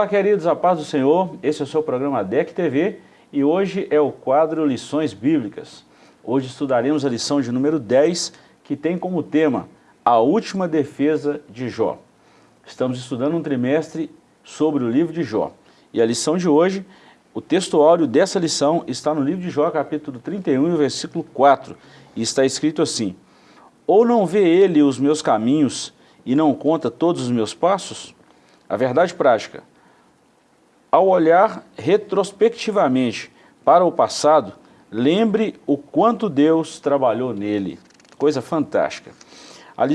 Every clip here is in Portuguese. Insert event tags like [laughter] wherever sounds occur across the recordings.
Olá, queridos, a paz do Senhor. Esse é o seu programa DEC TV e hoje é o quadro Lições Bíblicas. Hoje estudaremos a lição de número 10, que tem como tema A Última Defesa de Jó. Estamos estudando um trimestre sobre o livro de Jó. E a lição de hoje, o texto dessa lição está no livro de Jó, capítulo 31, versículo 4. E está escrito assim, Ou não vê ele os meus caminhos e não conta todos os meus passos? A verdade prática, ao olhar retrospectivamente para o passado, lembre o quanto Deus trabalhou nele. Coisa fantástica.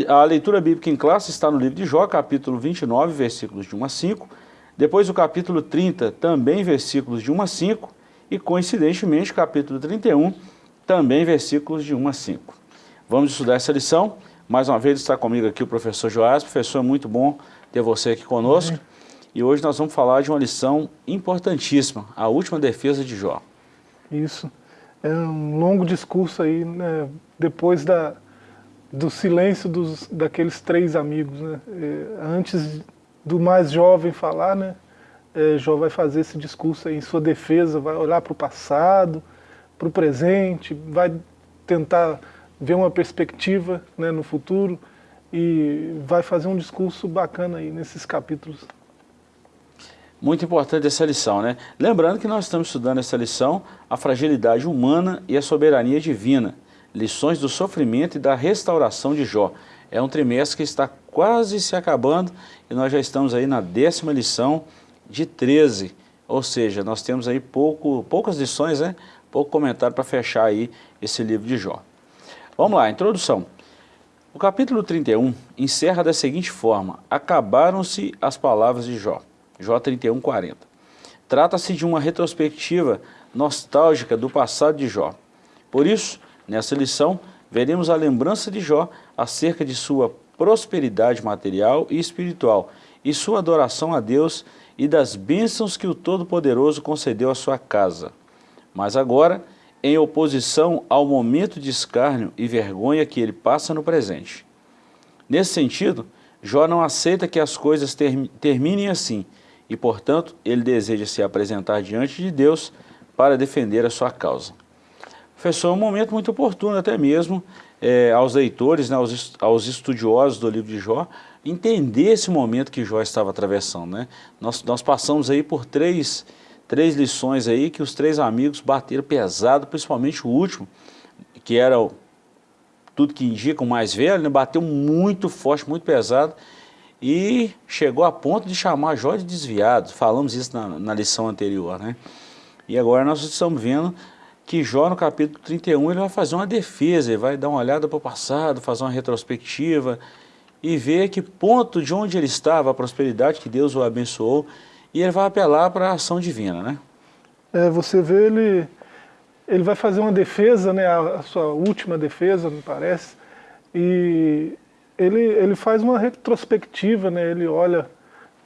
A leitura bíblica em classe está no livro de Jó, capítulo 29, versículos de 1 a 5. Depois o capítulo 30, também versículos de 1 a 5. E coincidentemente, capítulo 31, também versículos de 1 a 5. Vamos estudar essa lição. Mais uma vez está comigo aqui o professor Joás. Professor, é muito bom ter você aqui conosco. E hoje nós vamos falar de uma lição importantíssima, a última defesa de Jó. Isso. É um longo discurso aí, né, depois da, do silêncio dos, daqueles três amigos. Né? É, antes do mais jovem falar, né, é, Jó vai fazer esse discurso aí em sua defesa, vai olhar para o passado, para o presente, vai tentar ver uma perspectiva né, no futuro e vai fazer um discurso bacana aí nesses capítulos. Muito importante essa lição, né? Lembrando que nós estamos estudando essa lição, a fragilidade humana e a soberania divina, lições do sofrimento e da restauração de Jó. É um trimestre que está quase se acabando e nós já estamos aí na décima lição de 13, ou seja, nós temos aí pouco, poucas lições, né? pouco comentário para fechar aí esse livro de Jó. Vamos lá, introdução. O capítulo 31 encerra da seguinte forma, acabaram-se as palavras de Jó. Jó 31, 40. Trata-se de uma retrospectiva nostálgica do passado de Jó. Por isso, nessa lição, veremos a lembrança de Jó acerca de sua prosperidade material e espiritual e sua adoração a Deus e das bênçãos que o Todo-Poderoso concedeu à sua casa. Mas agora, em oposição ao momento de escárnio e vergonha que ele passa no presente. Nesse sentido, Jó não aceita que as coisas terminem assim, e, portanto, ele deseja se apresentar diante de Deus para defender a sua causa. Professor, é um momento muito oportuno até mesmo é, aos leitores, né, aos, aos estudiosos do livro de Jó, entender esse momento que Jó estava atravessando. Né? Nós, nós passamos aí por três, três lições aí que os três amigos bateram pesado, principalmente o último, que era o, tudo que indica o mais velho, né, bateu muito forte, muito pesado, e chegou a ponto de chamar Jó de desviado, falamos isso na, na lição anterior, né? E agora nós estamos vendo que Jó no capítulo 31 ele vai fazer uma defesa, ele vai dar uma olhada para o passado, fazer uma retrospectiva e ver que ponto de onde ele estava, a prosperidade que Deus o abençoou, e ele vai apelar para a ação divina, né? É, você vê ele, ele vai fazer uma defesa, né, a, a sua última defesa, me parece, e ele, ele faz uma retrospectiva, né? ele olha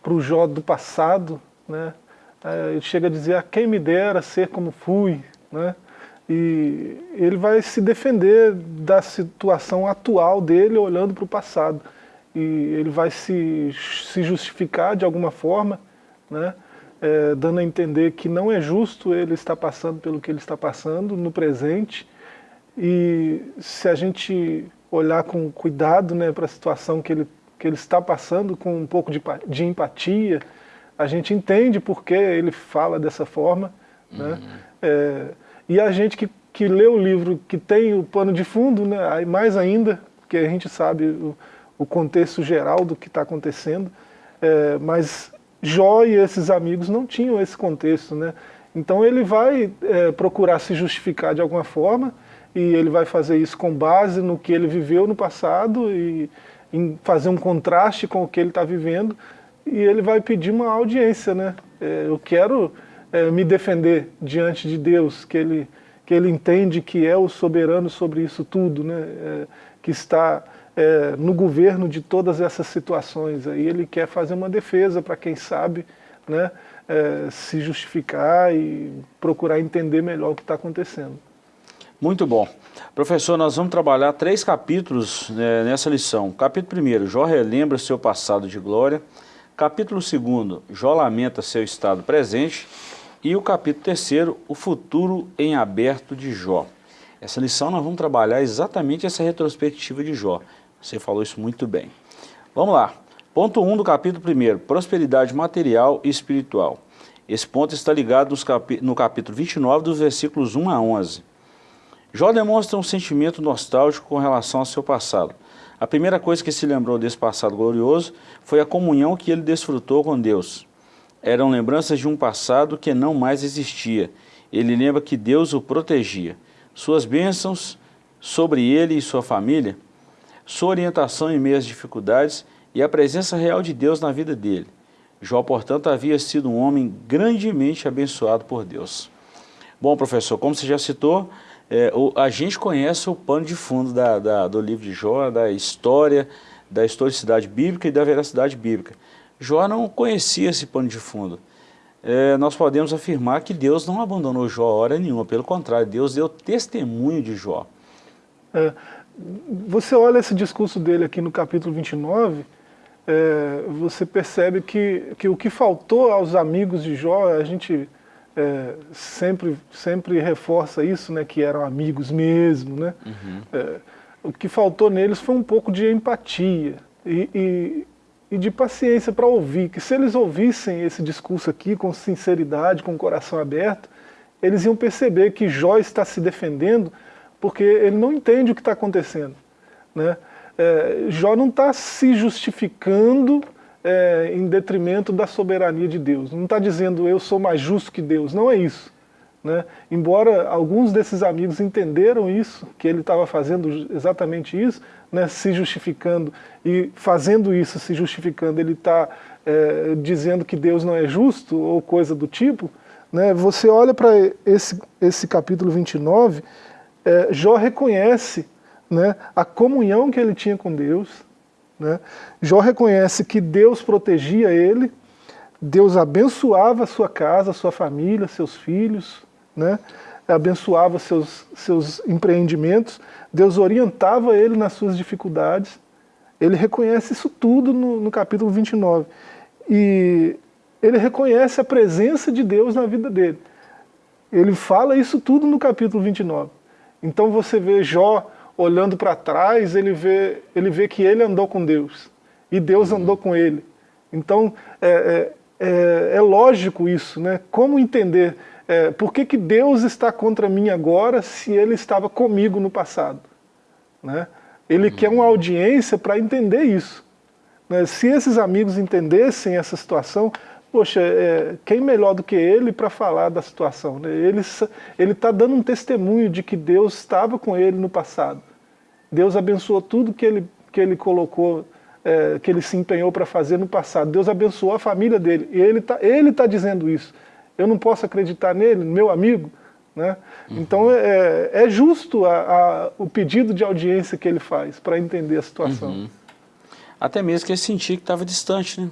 para o Jó do passado, né? É, ele chega a dizer, a quem me dera ser como fui, né? e ele vai se defender da situação atual dele olhando para o passado, e ele vai se, se justificar de alguma forma, né? É, dando a entender que não é justo ele estar passando pelo que ele está passando no presente, e se a gente olhar com cuidado né, para a situação que ele, que ele está passando, com um pouco de, de empatia, a gente entende por que ele fala dessa forma. Né? Uhum. Né? É, e a gente que, que lê o livro, que tem o pano de fundo, né, mais ainda, porque a gente sabe o, o contexto geral do que está acontecendo, é, mas Jó e esses amigos não tinham esse contexto. Né? Então ele vai é, procurar se justificar de alguma forma, e ele vai fazer isso com base no que ele viveu no passado e em fazer um contraste com o que ele está vivendo e ele vai pedir uma audiência, né? É, eu quero é, me defender diante de Deus, que ele, que ele entende que é o soberano sobre isso tudo, né? É, que está é, no governo de todas essas situações. Aí ele quer fazer uma defesa para quem sabe né? É, se justificar e procurar entender melhor o que está acontecendo. Muito bom. Professor, nós vamos trabalhar três capítulos né, nessa lição. Capítulo 1, Jó relembra seu passado de glória. Capítulo 2, Jó lamenta seu estado presente. E o capítulo 3, o futuro em aberto de Jó. Essa lição nós vamos trabalhar exatamente essa retrospectiva de Jó. Você falou isso muito bem. Vamos lá. Ponto 1 um do capítulo 1, prosperidade material e espiritual. Esse ponto está ligado no capítulo 29, dos versículos 1 a 11. Jó demonstra um sentimento nostálgico com relação ao seu passado. A primeira coisa que se lembrou desse passado glorioso foi a comunhão que ele desfrutou com Deus. Eram lembranças de um passado que não mais existia. Ele lembra que Deus o protegia. Suas bênçãos sobre ele e sua família, sua orientação em meio às dificuldades e a presença real de Deus na vida dele. Jó, portanto, havia sido um homem grandemente abençoado por Deus. Bom, professor, como você já citou, é, o, a gente conhece o pano de fundo da, da, do livro de Jó, da história, da historicidade bíblica e da veracidade bíblica. Jó não conhecia esse pano de fundo. É, nós podemos afirmar que Deus não abandonou Jó hora nenhuma, pelo contrário, Deus deu testemunho de Jó. É, você olha esse discurso dele aqui no capítulo 29, é, você percebe que, que o que faltou aos amigos de Jó, a gente é, sempre, sempre reforça isso, né, que eram amigos mesmo. Né? Uhum. É, o que faltou neles foi um pouco de empatia e, e, e de paciência para ouvir, que se eles ouvissem esse discurso aqui com sinceridade, com o coração aberto, eles iam perceber que Jó está se defendendo porque ele não entende o que está acontecendo. Né? É, Jó não está se justificando é, em detrimento da soberania de Deus. Não está dizendo eu sou mais justo que Deus, não é isso. Né? Embora alguns desses amigos entenderam isso, que ele estava fazendo exatamente isso, né, se justificando, e fazendo isso, se justificando, ele está é, dizendo que Deus não é justo, ou coisa do tipo, né, você olha para esse, esse capítulo 29, é, Jó reconhece né, a comunhão que ele tinha com Deus, né? Jó reconhece que Deus protegia ele, Deus abençoava sua casa, sua família, seus filhos, né? abençoava seus, seus empreendimentos, Deus orientava ele nas suas dificuldades. Ele reconhece isso tudo no, no capítulo 29. E ele reconhece a presença de Deus na vida dele. Ele fala isso tudo no capítulo 29. Então você vê Jó olhando para trás, ele vê, ele vê que ele andou com Deus, e Deus andou com ele. Então, é, é, é, é lógico isso, né? Como entender é, por que, que Deus está contra mim agora se ele estava comigo no passado? Né? Ele uhum. quer uma audiência para entender isso. Né? Se esses amigos entendessem essa situação, poxa, é, quem melhor do que ele para falar da situação? Né? Ele está dando um testemunho de que Deus estava com ele no passado. Deus abençoou tudo que ele, que ele colocou, é, que ele se empenhou para fazer no passado. Deus abençoou a família dele. E ele está ele tá dizendo isso. Eu não posso acreditar nele, meu amigo. Né? Uhum. Então é, é justo a, a, o pedido de audiência que ele faz para entender a situação. Uhum. Até mesmo que ele sentia que estava distante. Né?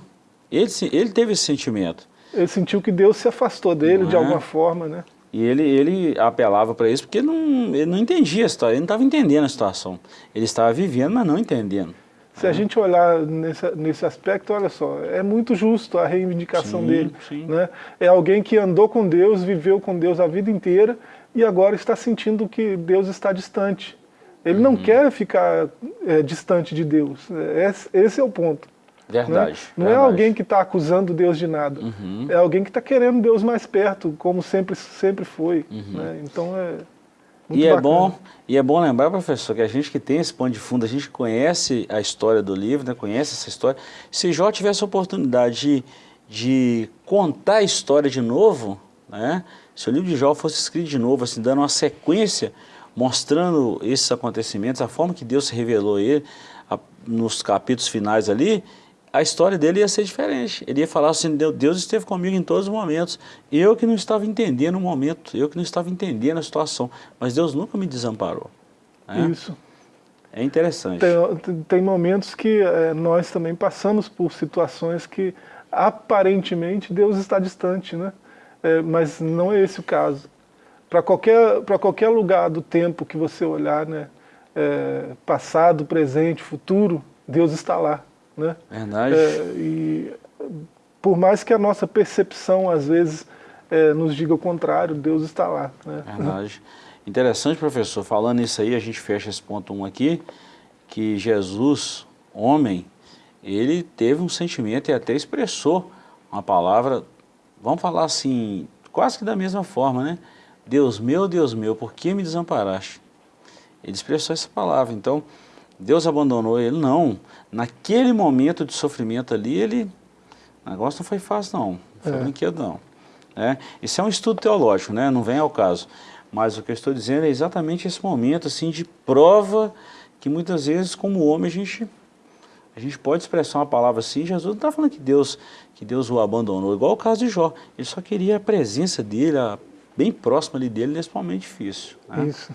Ele, ele teve esse sentimento. Ele sentiu que Deus se afastou dele de é? alguma forma. Né? E ele, ele apelava para isso porque ele não, ele não entendia a situação, ele não estava entendendo a situação. Ele estava vivendo, mas não entendendo. Se a gente olhar nesse, nesse aspecto, olha só, é muito justo a reivindicação sim, dele. Sim. Né? É alguém que andou com Deus, viveu com Deus a vida inteira e agora está sentindo que Deus está distante. Ele uhum. não quer ficar é, distante de Deus. Esse, esse é o ponto. Verdade. Né? Não verdade. é alguém que está acusando Deus de nada. Uhum. É alguém que está querendo Deus mais perto, como sempre, sempre foi. Uhum. Né? Então é. e é, bom, e é bom lembrar, professor, que a gente que tem esse pano de fundo, a gente conhece a história do livro, né, conhece essa história. Se Jó tivesse a oportunidade de, de contar a história de novo, né, se o livro de Jó fosse escrito de novo, assim, dando uma sequência, mostrando esses acontecimentos, a forma que Deus se revelou a ele, a, nos capítulos finais ali, a história dele ia ser diferente. Ele ia falar assim, Deus esteve comigo em todos os momentos. Eu que não estava entendendo o momento, eu que não estava entendendo a situação, mas Deus nunca me desamparou. Né? Isso. É interessante. Tem, tem momentos que é, nós também passamos por situações que aparentemente Deus está distante, né? É, mas não é esse o caso. Para qualquer, qualquer lugar do tempo que você olhar, né? É, passado, presente, futuro, Deus está lá. Né? Verdade. É, e por mais que a nossa percepção, às vezes, é, nos diga o contrário, Deus está lá. Né? Verdade. Interessante, professor, falando isso aí, a gente fecha esse ponto 1 um aqui, que Jesus, homem, ele teve um sentimento e até expressou uma palavra, vamos falar assim, quase que da mesma forma, né? Deus meu, Deus meu, por que me desamparaste? Ele expressou essa palavra, então Deus abandonou ele? Não. Naquele momento de sofrimento ali, ele, o negócio não foi fácil não, não foi é. brinquedo não. É, isso é um estudo teológico, né? não vem ao caso. Mas o que eu estou dizendo é exatamente esse momento assim, de prova que muitas vezes, como homem, a gente, a gente pode expressar uma palavra assim, Jesus não está falando que Deus, que Deus o abandonou, igual o caso de Jó. Ele só queria a presença dele, a, bem próxima ali dele nesse momento difícil. Né? Isso.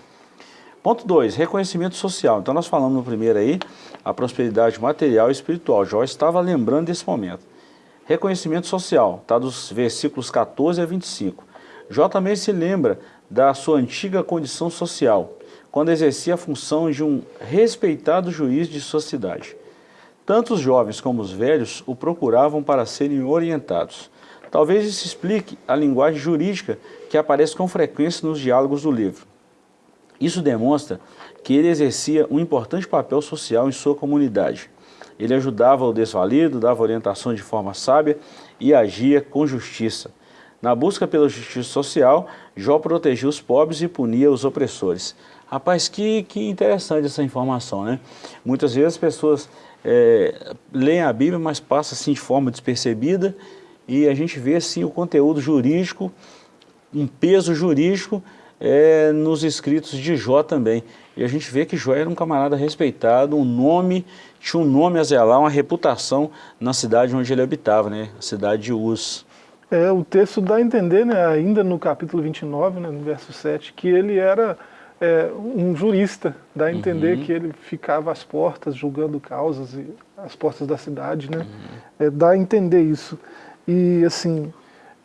Ponto 2, reconhecimento social. Então nós falamos no primeiro aí, a prosperidade material e espiritual. Jó estava lembrando desse momento. Reconhecimento social, está dos versículos 14 a 25. Jó também se lembra da sua antiga condição social, quando exercia a função de um respeitado juiz de sua cidade. Tanto os jovens como os velhos o procuravam para serem orientados. Talvez isso explique a linguagem jurídica que aparece com frequência nos diálogos do livro. Isso demonstra que ele exercia um importante papel social em sua comunidade. Ele ajudava o desvalido, dava orientação de forma sábia e agia com justiça. Na busca pela justiça social, Jó protegia os pobres e punia os opressores. Rapaz, que, que interessante essa informação, né? Muitas vezes as pessoas é, leem a Bíblia, mas passam assim de forma despercebida e a gente vê assim o conteúdo jurídico, um peso jurídico é, nos escritos de Jó também. E a gente vê que Jó era um camarada respeitado, um nome, tinha um nome a zelar, uma reputação na cidade onde ele habitava, né? a cidade de Uz. É, o texto dá a entender, né, ainda no capítulo 29, né, no verso 7, que ele era é, um jurista, dá a entender uhum. que ele ficava às portas julgando causas, e, às portas da cidade, né? Uhum. É, dá a entender isso. E assim,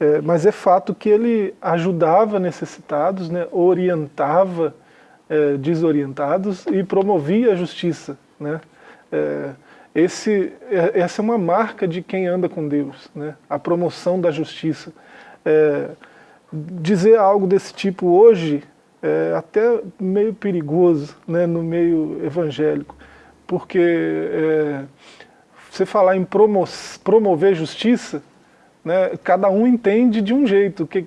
é, mas é fato que ele ajudava necessitados, né, orientava é, desorientados e promovia a justiça. Né? É, esse, é, essa é uma marca de quem anda com Deus, né? a promoção da justiça. É, dizer algo desse tipo hoje é até meio perigoso né, no meio evangélico, porque é, você falar em promo promover justiça né, cada um entende de um jeito. O que,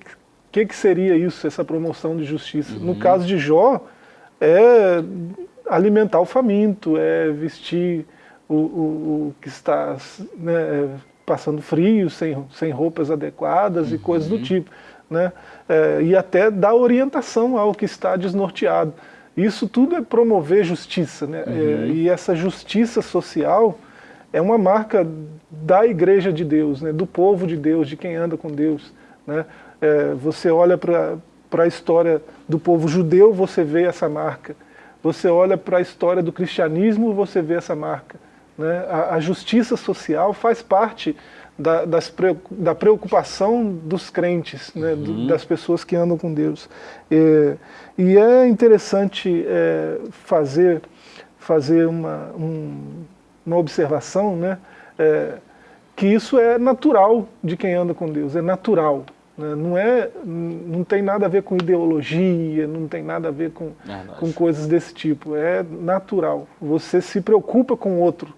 que, que seria isso, essa promoção de justiça? Uhum. No caso de Jó, é alimentar o faminto, é vestir o, o, o que está né, passando frio, sem, sem roupas adequadas uhum. e coisas do tipo. Né? É, e até dar orientação ao que está desnorteado. Isso tudo é promover justiça. Né? É, uhum. É, e essa justiça social é uma marca da igreja de Deus, né, do povo de Deus, de quem anda com Deus. Né? É, você olha para a história do povo judeu, você vê essa marca. Você olha para a história do cristianismo, você vê essa marca. Né? A, a justiça social faz parte da, das, da preocupação dos crentes, né? Uhum. Do, das pessoas que andam com Deus. É, e é interessante é, fazer, fazer uma, um, uma observação, né, é, que isso é natural de quem anda com Deus, é natural. Né, não, é, não tem nada a ver com ideologia, não tem nada a ver com, com coisas desse tipo, é natural. Você se preocupa com o outro.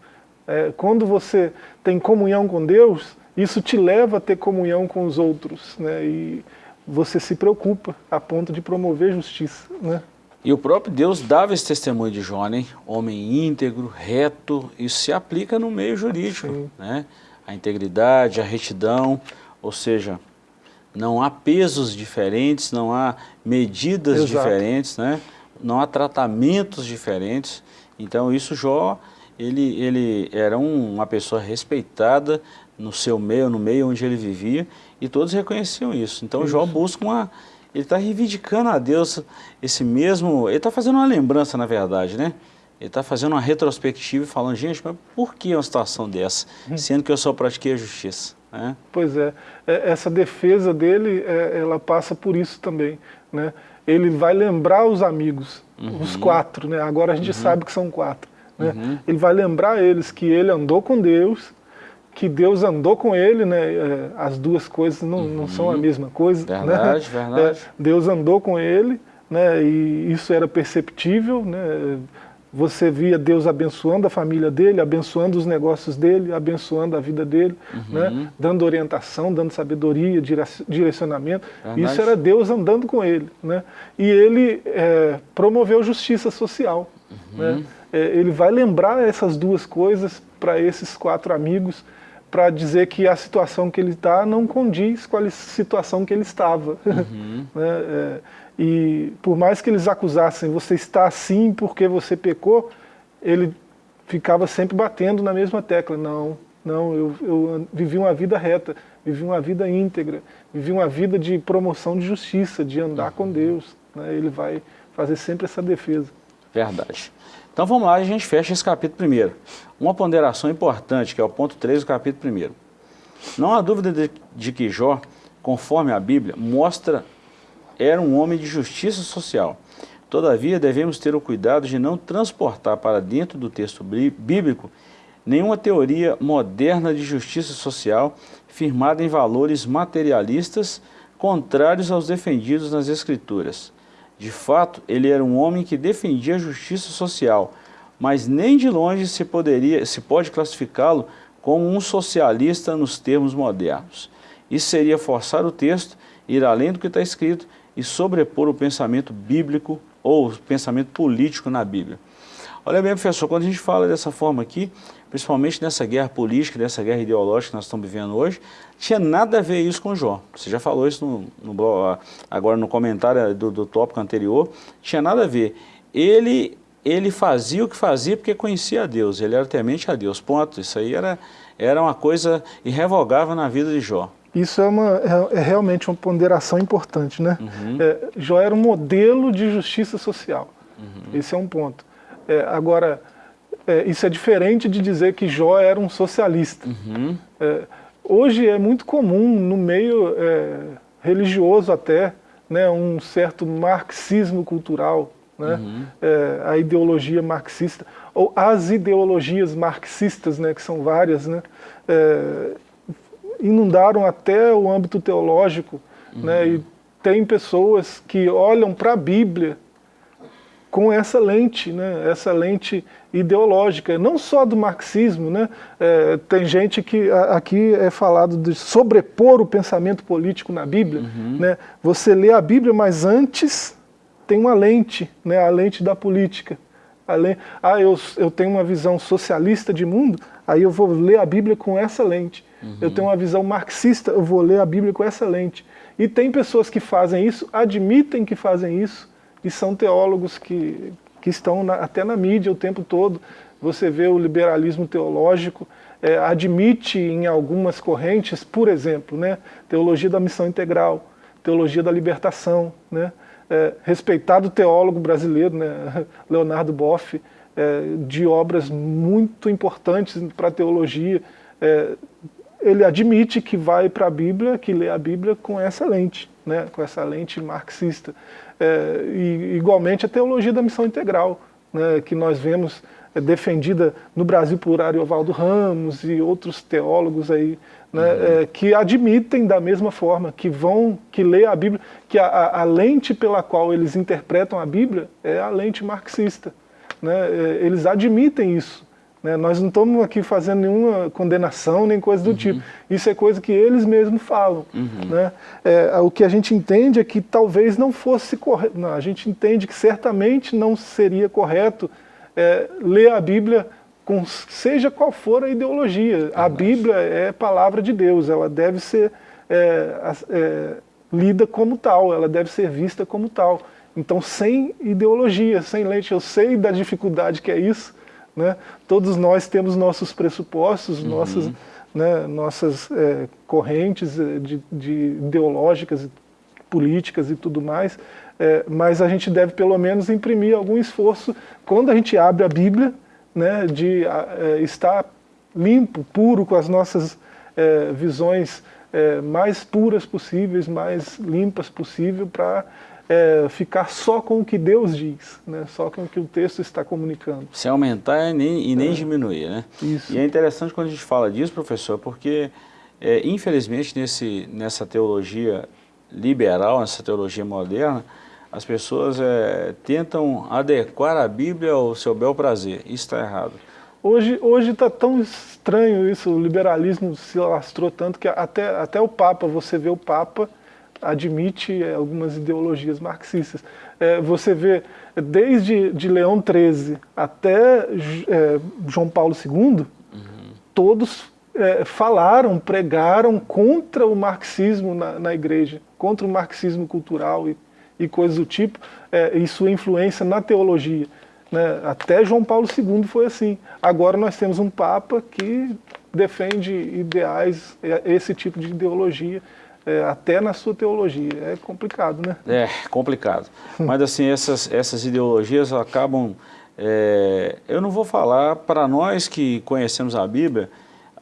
É, quando você tem comunhão com Deus, isso te leva a ter comunhão com os outros, né, e você se preocupa a ponto de promover justiça. Né? E o próprio Deus dava esse testemunho de Jó, né? homem íntegro, reto, isso se aplica no meio jurídico, né? a integridade, a retidão, ou seja, não há pesos diferentes, não há medidas Exato. diferentes, né? não há tratamentos diferentes, então isso Jó, ele, ele era um, uma pessoa respeitada no seu meio, no meio onde ele vivia, e todos reconheciam isso, então isso. Jó busca uma ele está reivindicando a Deus esse mesmo... Ele está fazendo uma lembrança, na verdade, né? Ele está fazendo uma retrospectiva e falando, gente, mas por que uma situação dessa? Hum. Sendo que eu só pratiquei a justiça. Né? Pois é. é essa defesa dele, é, ela passa por isso também. Né? Ele vai lembrar os amigos, uhum. os quatro, né? agora a gente uhum. sabe que são quatro. Né? Uhum. Ele vai lembrar eles que ele andou com Deus, que Deus andou com ele, né? É, as duas coisas não, uhum. não são a mesma coisa. Verdade, né? [laughs] verdade. Deus andou com ele, né? e isso era perceptível, né? você via Deus abençoando a família dele, abençoando os negócios dele, abençoando a vida dele, uhum. né? dando orientação, dando sabedoria, direcionamento. Verdade. Isso era Deus andando com ele. Né? E ele é, promoveu justiça social. Uhum. Né? É, ele vai lembrar essas duas coisas para esses quatro amigos, para dizer que a situação que ele está não condiz com a situação que ele estava. Uhum. [laughs] né? é, e por mais que eles acusassem, você está assim porque você pecou, ele ficava sempre batendo na mesma tecla. Não, não, eu, eu vivi uma vida reta, vivi uma vida íntegra, vivi uma vida de promoção de justiça, de andar com Deus. Né? Ele vai fazer sempre essa defesa. Verdade. Então vamos lá, a gente fecha esse capítulo primeiro. Uma ponderação importante, que é o ponto 3 do capítulo primeiro. Não há dúvida de, de que Jó, conforme a Bíblia, mostra era um homem de justiça social. Todavia, devemos ter o cuidado de não transportar para dentro do texto bíblico nenhuma teoria moderna de justiça social firmada em valores materialistas contrários aos defendidos nas Escrituras. De fato, ele era um homem que defendia a justiça social, mas nem de longe se, poderia, se pode classificá-lo como um socialista nos termos modernos. Isso seria forçar o texto, ir além do que está escrito e sobrepor o pensamento bíblico ou o pensamento político na Bíblia. Olha bem, professor, quando a gente fala dessa forma aqui, principalmente nessa guerra política, nessa guerra ideológica que nós estamos vivendo hoje, tinha nada a ver isso com Jó. Você já falou isso no, no agora no comentário do, do tópico anterior, tinha nada a ver. Ele, ele fazia o que fazia porque conhecia a Deus, ele era temente a Deus, ponto. Isso aí era, era uma coisa irrevogável na vida de Jó. Isso é, uma, é, é, realmente uma ponderação importante, né? Uhum. É, Jó era um modelo de justiça social. Uhum. Esse é um ponto. É, agora, é, isso é diferente de dizer que Jó era um socialista. Uhum. É, hoje é muito comum, no meio religioso até, né, um certo marxismo cultural, né? Uhum. a ideologia marxista, ou as ideologias marxistas, né, que são várias, né? inundaram até o âmbito teológico, uhum. né? E tem pessoas que olham para a Bíblia com essa lente, né? Essa lente ideológica, não só do marxismo, né? É, tem gente que aqui é falado de sobrepor o pensamento político na Bíblia, uhum. né? Você lê a Bíblia, mas antes tem uma lente, né? A lente da política. Além, ah, eu, eu tenho uma visão socialista de mundo, aí eu vou ler a Bíblia com essa lente. Uhum. Eu tenho uma visão marxista, eu vou ler a Bíblia com essa lente. E tem pessoas que fazem isso, admitem que fazem isso, e são teólogos que, que estão na, até na mídia o tempo todo. Você vê o liberalismo teológico, é, admite em algumas correntes, por exemplo, né, teologia da missão integral, teologia da libertação, né, é, respeitado teólogo brasileiro, né, [laughs] Leonardo Boff, é, de obras muito importantes para a teologia, é, ele admite que vai para a Bíblia, que lê a Bíblia com essa lente, né, com essa lente marxista. É, e, igualmente a teologia da missão integral, né, que nós vemos é, defendida no Brasil por Ariovaldo Ramos e outros teólogos aí, né, uhum. é, que admitem da mesma forma, que vão, que lê a Bíblia, que a, a, a lente pela qual eles interpretam a Bíblia é a lente marxista. Né, é, eles admitem isso. Né? Nós não estamos aqui fazendo nenhuma condenação, nem coisa do uhum. tipo. Isso é coisa que eles mesmos falam. Uhum. Né? É, o que a gente entende é que talvez não fosse correto. Não, a gente entende que certamente não seria correto é, ler a Bíblia com seja qual for a ideologia. A Bíblia é palavra de Deus, ela deve ser é, é, lida como tal, ela deve ser vista como tal. Então, sem ideologia, sem leite, eu sei da dificuldade que é isso, né? Todos nós temos nossos pressupostos, uhum. nossas, né, nossas é, correntes é, de, de ideológicas, políticas e tudo mais, é, mas a gente deve pelo menos imprimir algum esforço quando a gente abre a Bíblia, né, de é, estar limpo, puro com as nossas é, visões é, mais puras possíveis, mais limpas possível para é, ficar só com o que Deus diz, né? só com o que o texto está comunicando. Sem aumentar e nem, e nem é. diminuir, né? Isso. E é interessante quando a gente fala disso, professor, porque é, infelizmente nesse, nessa teologia liberal, nessa teologia moderna, as pessoas é, tentam adequar a Bíblia ao seu bel prazer. Isso está errado. Hoje está tão estranho isso, o liberalismo se alastrou tanto que até, até o Papa, você vê o Papa, admite é, algumas ideologias marxistas. É, você vê, desde de Leão XIII até é, João Paulo II, uhum. todos falaram, pregaram contra o marxismo na, na, igreja, contra o marxismo cultural e, e coisas do tipo, e sua influência na teologia. Né? Até João Paulo II foi assim. Agora nós temos um Papa que defende ideais, esse tipo de ideologia, é, até na sua teologia. É complicado, né? É, complicado. Mas assim, essas, essas ideologias acabam... É, eu não vou falar, para nós que conhecemos a Bíblia,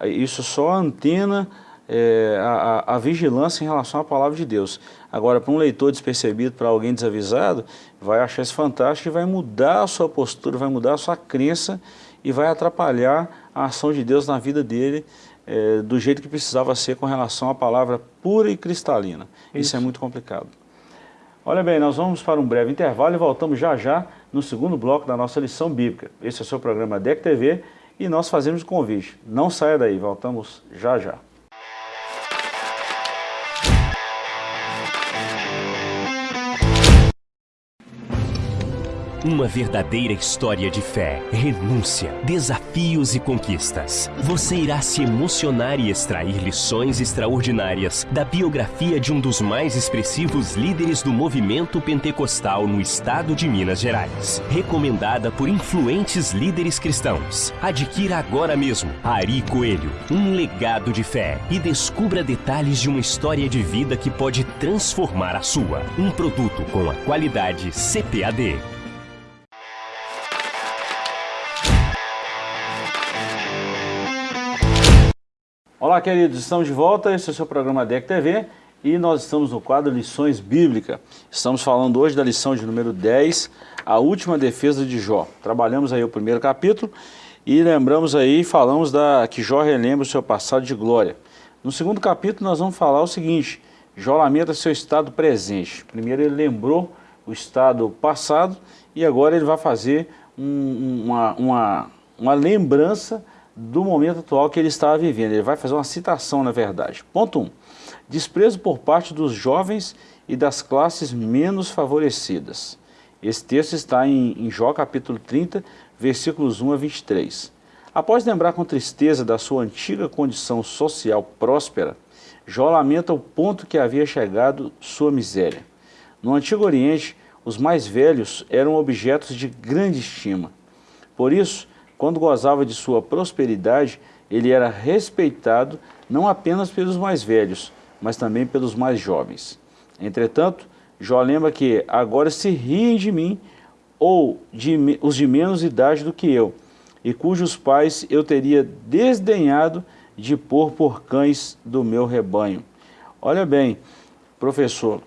isso só antena é, a, a, vigilância em relação à palavra de Deus. Agora, para um leitor despercebido, para alguém desavisado, vai achar isso fantástico e vai mudar a sua postura, vai mudar a sua crença e vai atrapalhar a ação de Deus na vida dele é, do jeito que precisava ser com relação à palavra pura e cristalina. Isso, Isso é muito complicado. Olha bem, nós vamos para um breve intervalo e voltamos já já no segundo bloco da nossa lição bíblica. Esse é o seu programa DEC TV e nós fazemos o convite. Não saia daí, voltamos já já. Uma verdadeira história de fé, renúncia, desafios e conquistas. Você irá se emocionar e extrair lições extraordinárias da biografia de um dos mais expressivos líderes do movimento pentecostal no estado de Minas Gerais. Recomendada por influentes líderes cristãos. Adquira agora mesmo Ari Coelho, um legado de fé e descubra detalhes de uma história de vida que pode transformar a sua. Um produto com a qualidade CPAD. Olá, queridos, estamos de volta. Esse é o seu programa DEC TV e nós estamos no quadro Lições Bíblicas. Estamos falando hoje da lição de número 10, a última defesa de Jó. Trabalhamos aí o primeiro capítulo e lembramos aí, falamos da que Jó relembra o seu passado de glória. No segundo capítulo nós vamos falar o seguinte, Jó lamenta seu estado presente. Primeiro ele lembrou o estado passado e agora ele vai fazer um, uma, uma, uma lembrança do momento atual que ele estava vivendo. Ele vai fazer uma citação, na verdade. Ponto 1. Um, desprezo por parte dos jovens e das classes menos favorecidas. Esse texto está em, em Jó capítulo 30, versículos 1 a 23. Após lembrar com tristeza da sua antiga condição social próspera, Jó lamenta o ponto que havia chegado sua miséria. No Antigo Oriente, os mais velhos eram objetos de grande estima. Por isso, quando gozava de sua prosperidade, ele era respeitado não apenas pelos mais velhos, mas também pelos mais jovens. Entretanto, Jó lembra que agora se riem de mim, ou de, os de menos idade do que eu, e cujos pais eu teria desdenhado de pôr por cães do meu rebanho. Olha bem, professor,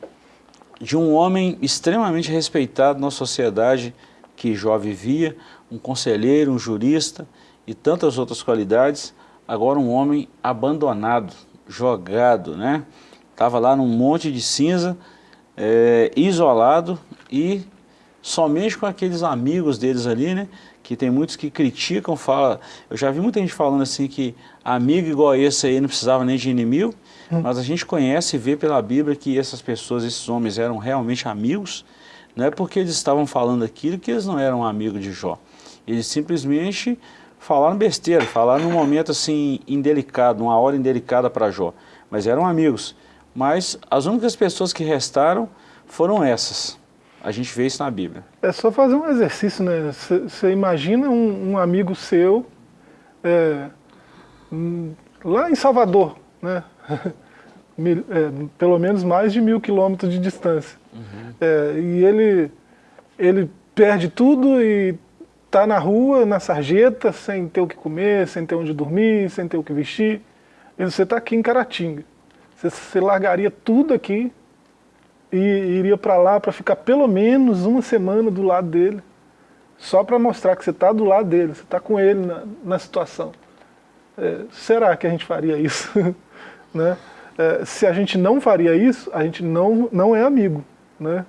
de um homem extremamente respeitado na sociedade que Jó vivia, um conselheiro, um jurista e tantas outras qualidades, agora um homem abandonado, jogado, né? Estava lá num monte de cinza, é, isolado e somente com aqueles amigos deles ali, né? Que tem muitos que criticam, fala, eu já vi muita gente falando assim que amigo igual esse aí não precisava nem de inimigo, hum. mas a gente conhece e vê pela Bíblia que essas pessoas, esses homens eram realmente amigos, não é porque eles estavam falando aquilo que eles não eram amigos de Jó. Eles simplesmente falaram besteira, falaram num momento assim indelicado, numa hora indelicada para Jó. Mas eram amigos. Mas as únicas pessoas que restaram foram essas. A gente vê isso na Bíblia. É só fazer um exercício, né? Você imagina um, um, amigo seu é, lá em Salvador, né? [laughs] Mil, é, pelo menos mais de mil quilômetros de distância. Uhum. É, e ele, ele perde tudo e está na rua, na sarjeta, sem ter o que comer, sem ter onde dormir, sem ter o que vestir. E você está aqui em Caratinga. Você, você largaria tudo aqui e iria para lá para ficar pelo menos uma semana do lado dele, só para mostrar que você está do lado dele, você está com ele na, na situação. É, será que a gente faria isso? [laughs] né? É, se a gente não faria isso, a gente não, não é amigo. Né?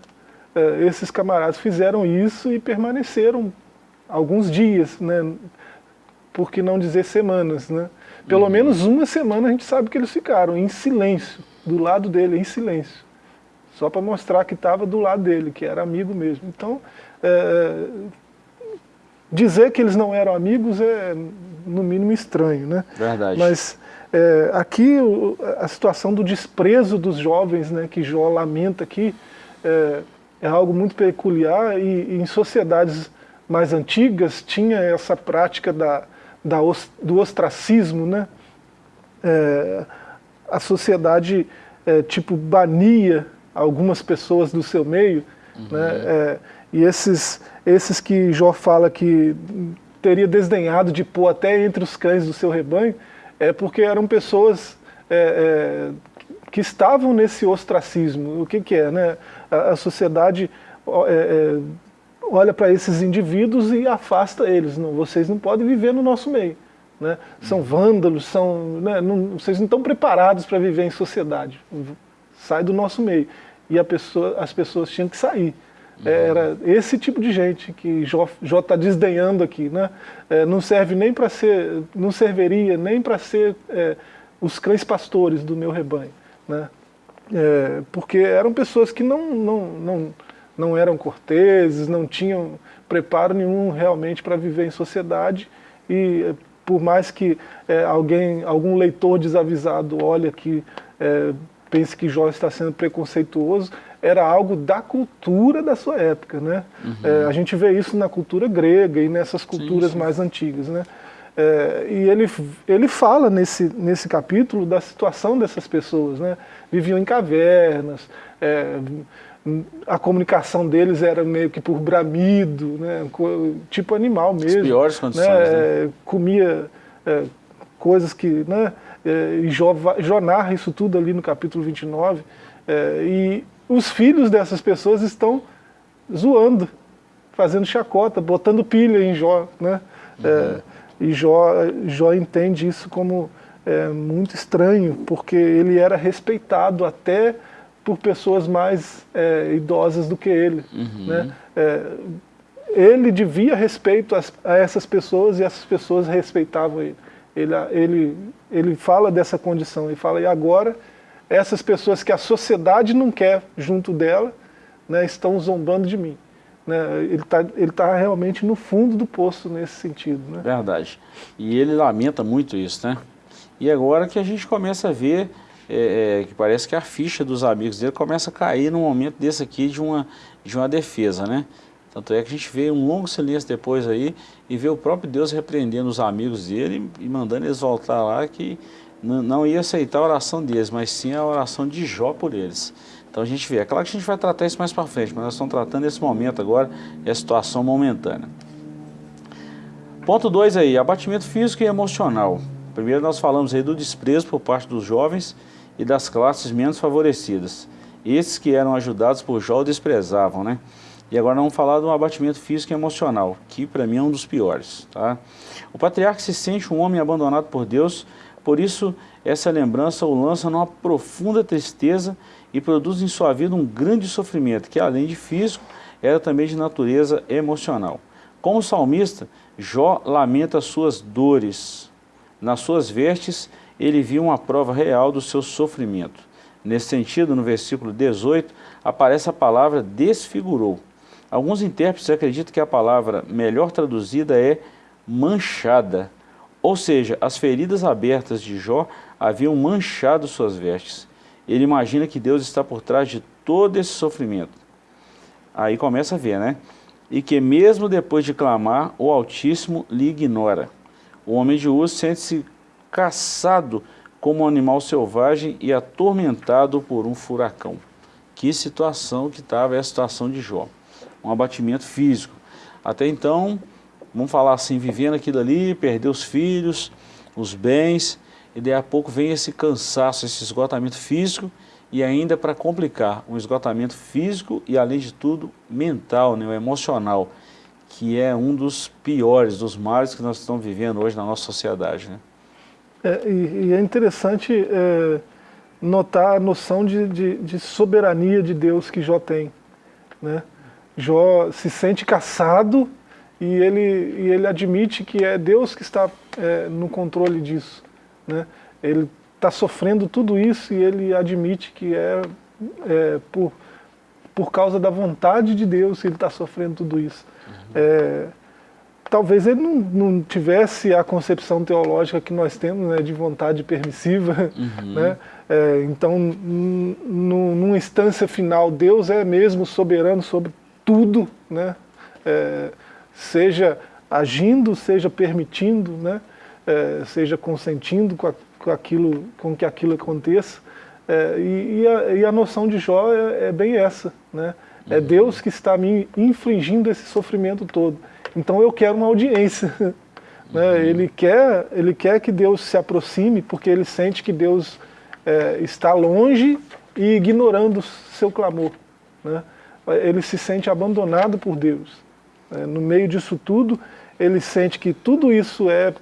É, esses camaradas fizeram isso e permaneceram alguns dias, né? por que não dizer semanas. Né? Pelo uhum. menos uma semana a gente sabe que eles ficaram em silêncio, do lado dele, em silêncio. Só para mostrar que estava do lado dele, que era amigo mesmo. Então, é, dizer que eles não eram amigos é, no mínimo, estranho. Né? Verdade. Mas é, aqui a situação do desprezo dos jovens, né, que Jó lamenta aqui, é, é algo muito peculiar e, e, em sociedades mais antigas tinha essa prática da, da, do ostracismo, né? É, a sociedade é, tipo bania algumas pessoas do seu meio, uhum. né? É, e esses, esses que Jó fala que teria desdenhado de pôr até entre os cães do seu rebanho, é porque eram pessoas é, é, que estavam nesse ostracismo. O que, que é? Né? A, a sociedade é, é, olha para esses indivíduos e afasta eles. Não, vocês não podem viver no nosso meio. Né? São vândalos, são, né, não, vocês não estão preparados para viver em sociedade. Sai do nosso meio. E pessoa, as pessoas tinham que sair. Uhum. Era esse tipo de gente que Jó está desdenhando aqui. Né? É, não serve nem para ser, não serviria nem para ser é, os cães pastores do meu rebanho. Né? É, porque eram pessoas que não, não, não, não eram corteses, não tinham preparo nenhum realmente para viver em sociedade e por mais que é, alguém, algum leitor desavisado olhe que é, pense que Jó está sendo preconceituoso, era algo da cultura da sua época. Né? Uhum. É, a gente vê isso na cultura grega e nessas culturas sim, sim. mais antigas. Né? É, e ele, ele fala nesse, nesse capítulo da situação dessas pessoas. Né? Viviam em cavernas, é, a comunicação deles era meio que por bramido, né? tipo animal mesmo. As piores condições. Né? né? Comia é, coisas que... Né? É, e Jó, Jó narra isso tudo ali no capítulo 29. É, e os filhos dessas pessoas estão zoando, fazendo chacota, botando pilha em Jó. Né? Uhum. É, e Jó, Jó entende isso como é, muito estranho, porque ele era respeitado até por pessoas mais é, idosas do que ele. Uhum. Né? É, ele devia respeito a, a, essas pessoas e essas pessoas respeitavam ele. Ele, ele. ele fala dessa condição, ele fala, e agora essas pessoas que a sociedade não quer junto dela, né, estão zombando de mim. Né, ele está ele tá realmente no fundo do poço nesse sentido. Né? Verdade. E ele lamenta muito isso, né? E agora que a gente começa a ver, é, é, que parece que a ficha dos amigos dele começa a cair num momento desse aqui de uma, de uma defesa, né? Tanto é que a gente vê um longo silêncio depois aí e vê o próprio Deus repreendendo os amigos dele e mandando eles voltar lá que não ia aceitar a oração deles, mas sim a oração de Jó por eles. Então a gente vê, é claro que a gente vai tratar isso mais para frente, mas nós estamos tratando esse momento agora, é a situação momentânea. Ponto 2 aí, abatimento físico e emocional. Primeiro nós falamos aí do desprezo por parte dos jovens e das classes menos favorecidas. Esses que eram ajudados por Jó desprezavam, né? E agora vamos falar do abatimento físico e emocional, que para mim é um dos piores, tá? O patriarca se sente um homem abandonado por Deus, por isso, essa lembrança o lança numa profunda tristeza e produz em sua vida um grande sofrimento, que além de físico, era também de natureza emocional. Como salmista, Jó lamenta suas dores. Nas suas vestes, ele viu uma prova real do seu sofrimento. Nesse sentido, no versículo 18, aparece a palavra desfigurou. Alguns intérpretes acreditam que a palavra melhor traduzida é manchada, ou seja, as feridas abertas de Jó haviam manchado suas vestes. Ele imagina que Deus está por trás de todo esse sofrimento. Aí começa a ver, né? E que mesmo depois de clamar, o Altíssimo lhe ignora. O homem de Uz sente-se caçado como um animal selvagem e atormentado por um furacão. Que situação que estava a situação de Jó. Um abatimento físico. Até então, vamos falar assim, vivendo aquilo ali, perdeu os filhos, os bens, e daí a pouco vem esse cansaço, esse esgotamento físico e ainda para complicar, um esgotamento físico e além de tudo mental, né, emocional, que é um dos piores, dos males que nós estamos vivendo hoje na nossa sociedade. Né? É, e, e, é interessante é, notar a noção de, de, de, soberania de Deus que Jó tem. Né? Jó se sente caçado e ele, e ele admite que é Deus que está é, no controle disso. Né? Ele está sofrendo tudo isso e ele admite que é, é por, por causa da vontade de Deus que ele está sofrendo tudo isso. Uhum. Talvez ele não, não, tivesse a concepção teológica que nós temos né, de vontade permissiva. [laughs] Uhum. Né? É, então, numa instância final, Deus é mesmo soberano sobre tudo, né? É, seja agindo, seja permitindo, né? É, seja consentindo com, a, com, aquilo, com que aquilo aconteça. É, e, e, a, e, a, noção de Jó é, é bem essa, né? É uhum. Deus que está me infligindo esse sofrimento todo. Então eu quero uma audiência. [laughs] Né? Uhum. Ele, quer, ele quer que Deus se aproxime, porque ele sente que Deus é, está longe e ignorando seu clamor. Né? Ele se sente abandonado por Deus. É, no meio disso tudo, ele sente que tudo isso é,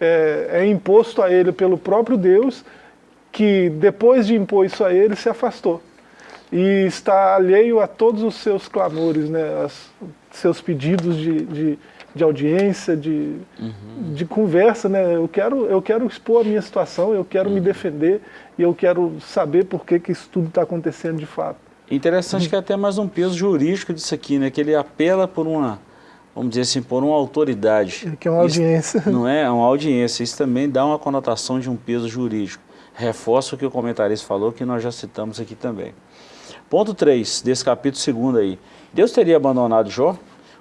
é, é imposto a ele pelo próprio Deus, que depois de impor isso a ele, se afastou. E está alheio a todos os seus clamores, né, as, seus pedidos de, de, de audiência, de, uhum. de conversa. Né? Eu, quero, eu quero expor a minha situação, eu quero uhum. me defender e eu quero saber por que, que isso tudo está acontecendo de fato. Interessante que é até mais um peso jurídico disso aqui, né? que ele apela por uma, vamos dizer assim, por uma autoridade. Que é uma audiência. Isso, [laughs] não é? é uma audiência. Isso também dá uma conotação de um peso jurídico. Reforça o que o comentarista falou, que nós já citamos aqui também. Ponto 3 desse capítulo 2 aí. Deus teria abandonado Jó?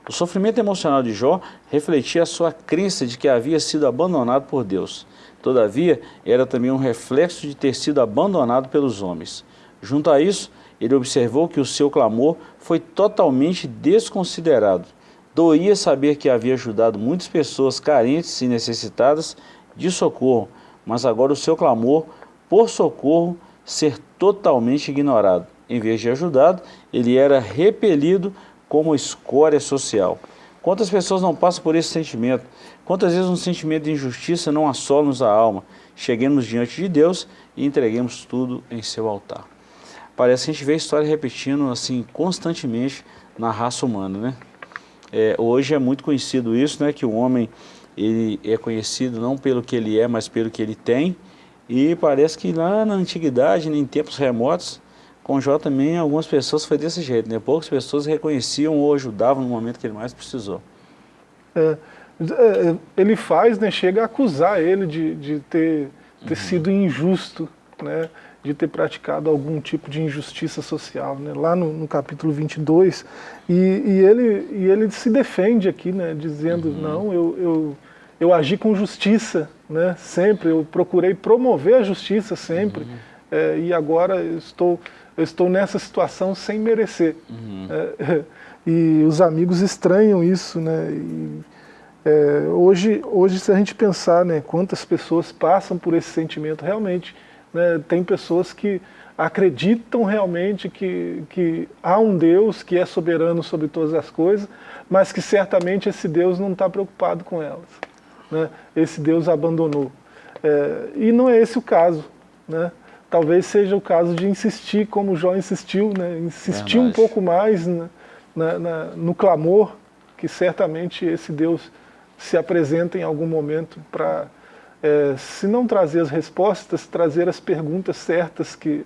O sofrimento emocional de Jó refletia a sua crença de que havia sido abandonado por Deus. Todavia, era também um reflexo de ter sido abandonado pelos homens. Junto a isso, ele observou que o seu clamor foi totalmente desconsiderado. Doía saber que havia ajudado muitas pessoas carentes e necessitadas de socorro, mas agora o seu clamor por socorro ser totalmente ignorado. Em vez de ajudado, ele era repelido como escória social. Quantas pessoas não passam por esse sentimento? Quantas vezes um sentimento de injustiça não assola-nos a alma? Cheguemos diante de Deus e entreguemos tudo em seu altar. Parece que a gente vê a história repetindo assim constantemente na raça humana, né? É, hoje é muito conhecido isso, né? Que o homem ele é conhecido não pelo que ele é, mas pelo que ele tem. E parece que lá na antiguidade, em tempos remotos, com Jó também, algumas pessoas foi desse jeito, né? Poucas pessoas reconheciam ou ajudavam no momento que ele mais precisou. É, é ele faz, né, chega a acusar ele de, de ter, ter uhum. sido injusto, né? de ter praticado algum tipo de injustiça social, né? lá no, no capítulo 22, e, e, ele, e ele se defende aqui, né? dizendo, uhum. não, eu, eu, eu agi com justiça, né? sempre, eu procurei promover a justiça sempre, uhum. é, e agora estou eu estou nessa situação sem merecer. Uhum. É, [laughs] e os amigos estranham isso, né? E, é, hoje, hoje, se a gente pensar, né, quantas pessoas passam por esse sentimento, realmente, né, tem pessoas que acreditam realmente que, que há um Deus que é soberano sobre todas as coisas, mas que certamente esse Deus não está preocupado com elas. Né? Esse Deus abandonou. É, e não é esse o caso. Né? Talvez seja o caso de insistir, como Jó insistiu, né? insistir um pouco mais na, na, na, no clamor, que certamente esse Deus se apresenta em algum momento para, é, se não trazer as respostas, trazer as perguntas certas que,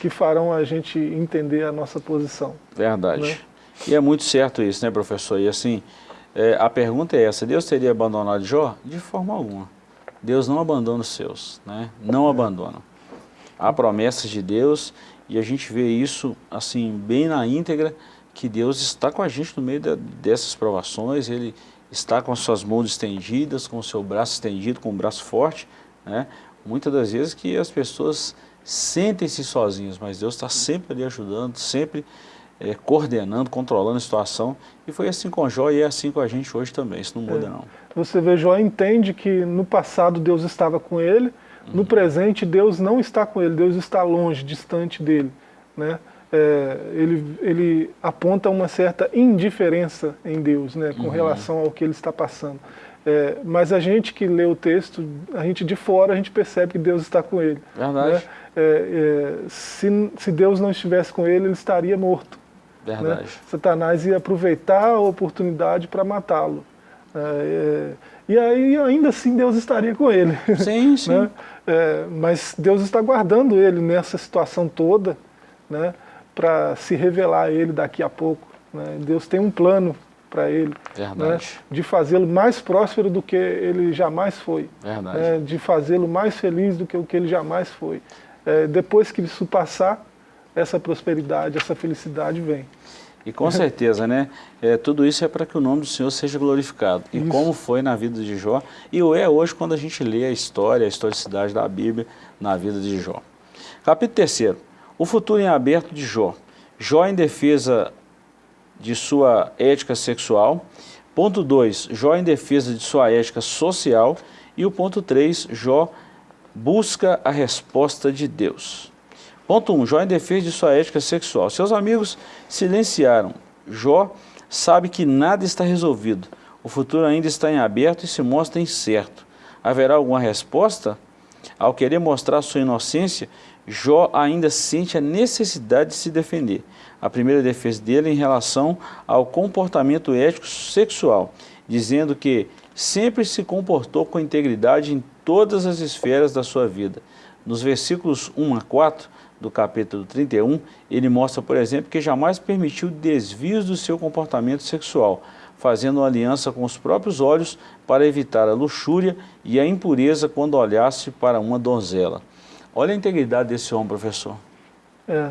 que farão a gente entender a nossa posição. Verdade. Né? E é muito certo isso, né, professor? E assim, é, a pergunta é essa, Deus teria abandonado Jó? De forma alguma. Deus não abandona os seus, né? não é. abandona há promessas de Deus e a gente vê isso assim bem na íntegra, que Deus está com a gente no meio dessas provações, Ele está com as suas mãos estendidas, com o seu braço estendido, com o braço forte, né? Muitas das vezes que as pessoas sentem-se sozinhas, mas Deus está sempre ali ajudando, sempre é, coordenando, controlando a situação. E foi assim com Jó e é assim com a gente hoje também, isso não muda é. não. Você vê, Jó entende que no passado Deus estava com ele, No presente, Deus não está com ele, Deus está longe, distante dele. Né? É, ele, ele aponta uma certa indiferença em Deus, né, com uhum. relação ao que ele está passando. É, mas a gente que lê o texto, a gente de fora, a gente percebe que Deus está com ele. Verdade. Né? É, é se, se Deus não estivesse com ele, ele estaria morto. Né? Verdade. Né? Satanás ia aproveitar a oportunidade para matá-lo. E aí ainda assim Deus estaria com ele. Sim, [laughs] sim. né? É, mas Deus está guardando ele nessa situação toda, né? para se revelar a ele daqui a pouco. Né? Deus tem um plano para ele, né? de fazê-lo mais próspero do que ele jamais foi, né? de fazê-lo mais feliz do que o que ele jamais foi. É, depois que isso passar, essa prosperidade, essa felicidade vem. E com certeza, né? É, tudo isso é para que o nome do Senhor seja glorificado. E isso. como foi na vida de Jó, e o é hoje quando a gente lê a história, a historicidade da Bíblia na vida de Jó. Capítulo 3. O futuro em aberto de Jó. Jó em defesa de sua ética sexual. Ponto 2, Jó em defesa de sua ética social. E o ponto 3, Jó busca a resposta de Deus. Ponto 1. Um, Jó em defesa de sua ética sexual. Seus amigos silenciaram. Jó sabe que nada está resolvido. O futuro ainda está em aberto e se mostra incerto. Haverá alguma resposta? Ao querer mostrar sua inocência, Jó ainda sente a necessidade de se defender. A primeira defesa dele em relação ao comportamento ético sexual, dizendo que sempre se comportou com integridade em todas as esferas da sua vida. Nos versículos 1 a 4, do capítulo 31, ele mostra, por exemplo, que jamais permitiu desvios do seu comportamento sexual, fazendo uma aliança com os próprios olhos para evitar a luxúria e a impureza quando olhasse para uma donzela. Olha a integridade desse homem, professor. É,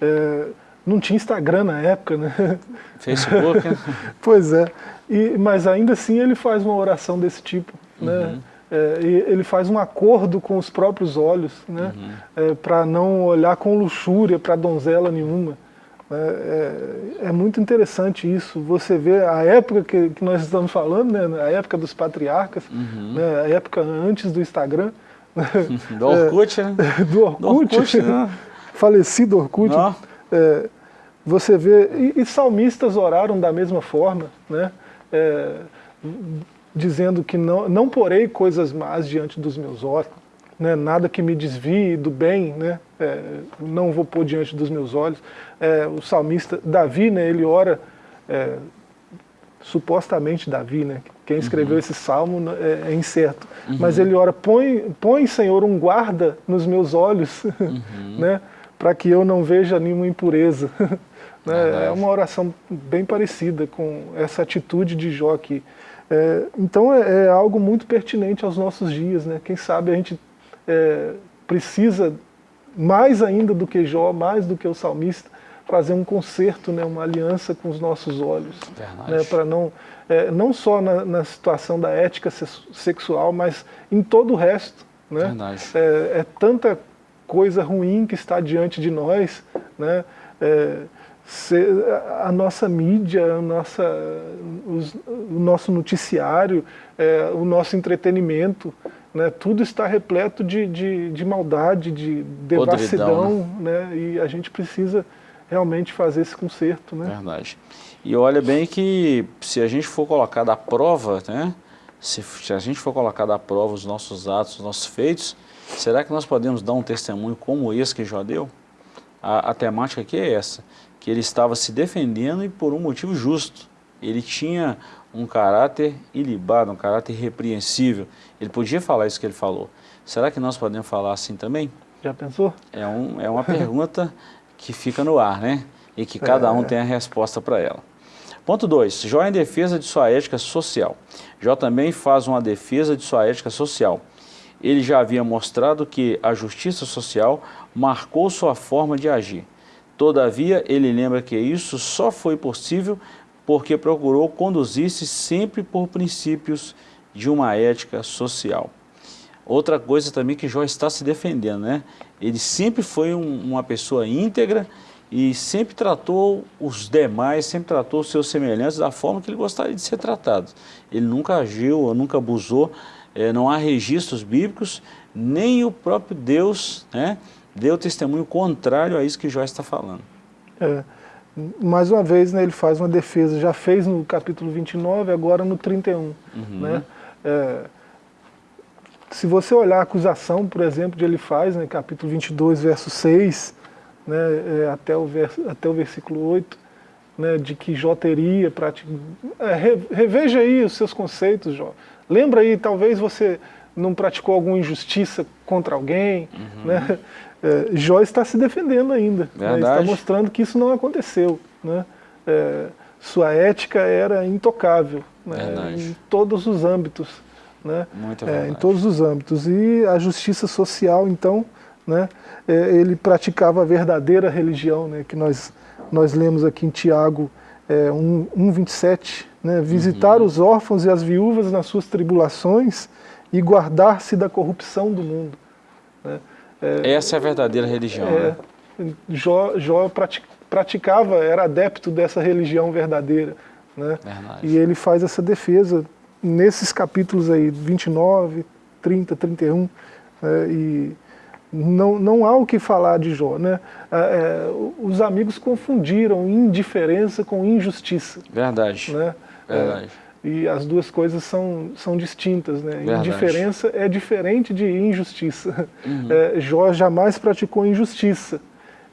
é não tinha Instagram na época, né? Facebook, né? [laughs] pois é, e, mas ainda assim ele faz uma oração desse tipo, né? uhum. É, ele faz um acordo com os próprios olhos, né, uhum. é, para não olhar com luxúria para donzela nenhuma. É, é, é, muito interessante isso, você vê a época que, que, nós estamos falando, né, a época dos patriarcas, uhum. né, a época antes do Instagram. [laughs] Do Orkut, né? [laughs] Do Orkut, do Orkut né? [laughs] falecido Orkut. É, você vê, e, e, salmistas oraram da mesma forma, né? É, dizendo que não, não porei coisas más diante dos meus olhos, né, nada que me desvie do bem, né, é, não vou pôr diante dos meus olhos. É, o salmista Davi, né, ele ora, é, supostamente Davi, né, quem escreveu uhum. esse salmo né, é, é incerto, uhum. mas ele ora, põe, põe, Senhor, um guarda nos meus olhos, uhum. [laughs] né, para que eu não veja nenhuma impureza. [laughs] né, é uma oração bem parecida com essa atitude de Jó aqui. É, então é, é, algo muito pertinente aos nossos dias, né? Quem sabe a gente é, precisa, mais ainda do que Jó, mais do que o salmista, fazer um conserto, né? uma aliança com os nossos olhos. Né? Para não, é, não só na, na, situação da ética sexual, mas em todo o resto. Né? É, é, tanta coisa ruim que está diante de nós, né? A nossa mídia, a nossa, os, o nosso noticiário, é, o nosso entretenimento, né, tudo está repleto de, de, de maldade, de devassidão, né? né? e a gente precisa realmente fazer esse conserto. Né? Verdade. E olha bem que se a gente for colocar da prova, né, se, se a gente for colocar da prova os nossos atos, os nossos feitos, será que nós podemos dar um testemunho como esse que Jó deu? A, a temática aqui é essa que ele estava se defendendo e por um motivo justo. Ele tinha um caráter ilibado, um caráter irrepreensível. Ele podia falar isso que ele falou. Será que nós podemos falar assim também? Já pensou? É, um, é uma pergunta [laughs] que fica no ar, né? E que cada um é. tem a resposta para ela. Ponto 2. Jó em defesa de sua ética social. Jó também faz uma defesa de sua ética social. Ele já havia mostrado que a justiça social marcou sua forma de agir. Todavia, ele lembra que isso só foi possível porque procurou conduzir-se sempre por princípios de uma ética social. Outra coisa também que Jó está se defendendo, né? Ele sempre foi um, uma pessoa íntegra e sempre tratou os demais, sempre tratou os seus semelhantes da forma que ele gostaria de ser tratado. Ele nunca agiu, nunca abusou, é, não há registros bíblicos nem o próprio Deus né, deu testemunho contrário a isso que Jó está falando. É, mais uma vez, né, ele faz uma defesa, já fez no capítulo 29, agora no 31. Uhum. Né? É, se você olhar a acusação, por exemplo, que ele faz, né, capítulo 22, verso 6, né, é, até, o verso, até o versículo 8, né, de que Jó teria praticado. É, reveja aí os seus conceitos, Jó. Lembra aí, talvez você não praticou alguma injustiça contra alguém, uhum. né? É, Jó está se defendendo ainda, né? está mostrando que isso não aconteceu. Né? É, sua ética era intocável né? em todos os âmbitos. Né? É, em todos os âmbitos. E a justiça social, então, né? É, ele praticava a verdadeira religião, né? que nós, nós lemos aqui em Tiago é, 1,27, né? visitar uhum. os órfãos e as viúvas nas suas tribulações e guardar-se da corrupção do mundo. Né? É, Essa é a verdadeira religião. É, né? Jó, Jó praticava, era adepto dessa religião verdadeira. Né? E ele faz essa defesa nesses capítulos aí, 29, 30, 31, é, e não, não há o que falar de Jó. Né? É, é, os amigos confundiram indiferença com injustiça. Verdade. Né? Verdade. E as duas coisas são, são distintas. Né? Indiferença é diferente de injustiça. Uhum. É, Jó jamais praticou injustiça,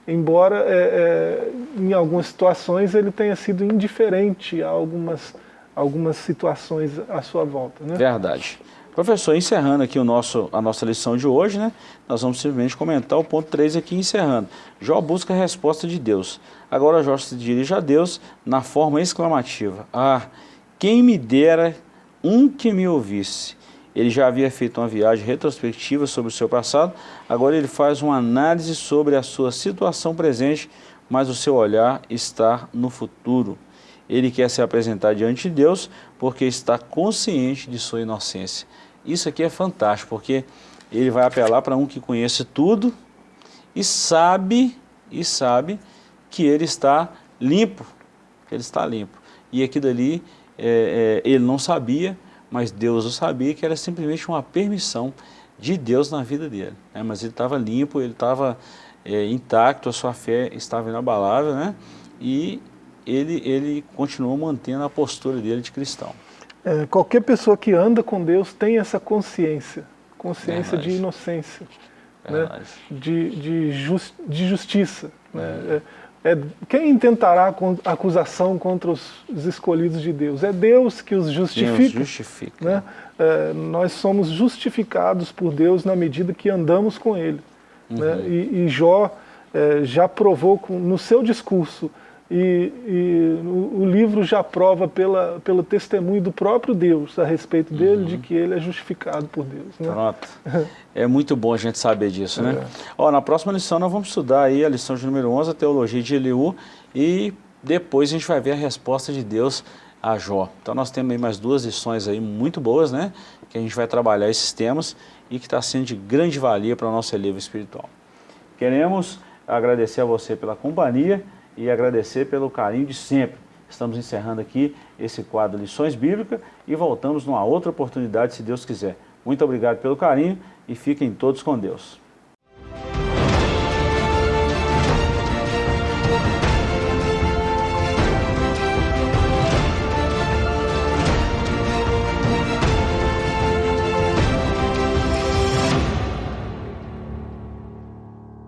embora é, é, em algumas situações ele tenha sido indiferente a algumas, algumas situações à sua volta. Né? Verdade. Professor, encerrando aqui o nosso, a nossa lição de hoje, né, nós vamos simplesmente comentar o ponto 3 aqui encerrando. Jó busca a resposta de Deus. Agora Jó se dirige a Deus na forma exclamativa. Ah, quem me dera um que me ouvisse. Ele já havia feito uma viagem retrospectiva sobre o seu passado, agora ele faz uma análise sobre a sua situação presente, mas o seu olhar está no futuro. Ele quer se apresentar diante de Deus porque está consciente de sua inocência. Isso aqui é fantástico, porque ele vai apelar para um que conhece tudo e sabe, e sabe que ele está limpo, ele está limpo. E aqui dali é, é, ele não sabia, mas Deus o sabia, que era simplesmente uma permissão de Deus na vida dele. Né? Mas ele estava limpo, ele estava é, intacto, a sua fé estava inabalável, né? e ele, ele continuou mantendo a postura dele de cristão. É, qualquer pessoa que anda com Deus tem essa consciência, consciência Verdade. de inocência, né? de, de, just, de justiça. Né? É, quem intentará acusação contra os, os, escolhidos de Deus? É Deus que os justifica. Deus justifica. Né? É, nós somos justificados por Deus na medida que andamos com Ele. Né? Uhum. Né? E, e, Jó é, já provou com, no seu discurso e, e o, o, livro já prova pela, pelo testemunho do próprio Deus a respeito dele, uhum. de que ele é justificado por Deus. Né? Pronto. [laughs] é muito bom a gente saber disso, né? É. Ó, na próxima lição nós vamos estudar aí a lição de número 11, a teologia de Eliú, e depois a gente vai ver a resposta de Deus a Jó. Então nós temos aí mais duas lições aí muito boas, né? Que a gente vai trabalhar esses temas e que está sendo de grande valia para o nosso livro espiritual. Queremos agradecer a você pela companhia, e agradecer pelo carinho de sempre. Estamos encerrando aqui esse quadro Lições Bíblicas e voltamos numa outra oportunidade, se Deus quiser. Muito obrigado pelo carinho e fiquem todos com Deus.